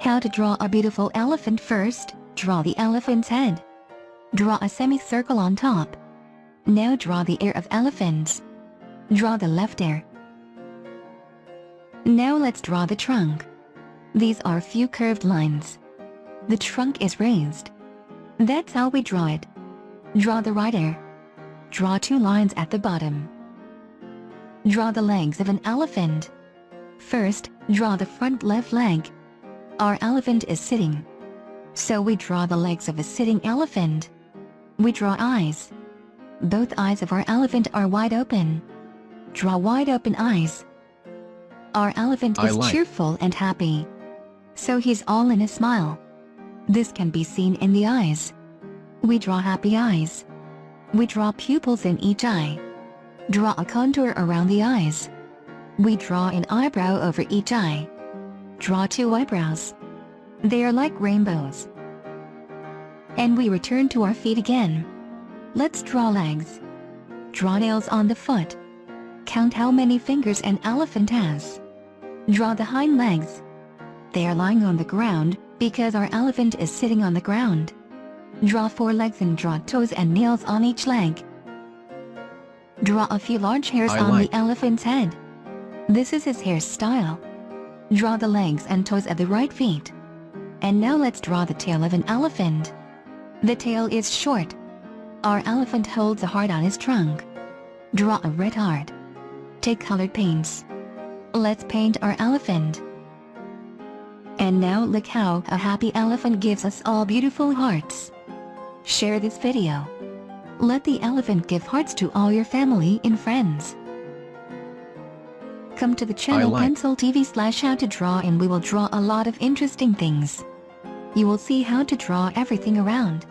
How to draw a beautiful elephant first, draw the elephant's head. Draw a semicircle on top. Now draw the ear of elephants. Draw the left ear. Now let's draw the trunk. These are few curved lines. The trunk is raised. That's how we draw it. Draw the right ear. Draw two lines at the bottom. Draw the legs of an elephant. First, draw the front left leg. Our elephant is sitting. So we draw the legs of a sitting elephant. We draw eyes. Both eyes of our elephant are wide open. Draw wide open eyes. Our elephant I is like. cheerful and happy. So he's all in a smile. This can be seen in the eyes. We draw happy eyes. We draw pupils in each eye. Draw a contour around the eyes. We draw an eyebrow over each eye. Draw two eyebrows. They are like rainbows. And we return to our feet again. Let's draw legs. Draw nails on the foot. Count how many fingers an elephant has. Draw the hind legs. They are lying on the ground, because our elephant is sitting on the ground. Draw four legs and draw toes and nails on each leg. Draw a few large hairs I on like. the elephant's head. This is his hairstyle. Draw the legs and toes of the right feet. And now let's draw the tail of an elephant. The tail is short. Our elephant holds a heart on his trunk. Draw a red heart. Take colored paints. Let's paint our elephant. And now look how a happy elephant gives us all beautiful hearts. Share this video. Let the elephant give hearts to all your family and friends. Come to the channel like. Pencil TV slash how to draw and we will draw a lot of interesting things. You will see how to draw everything around.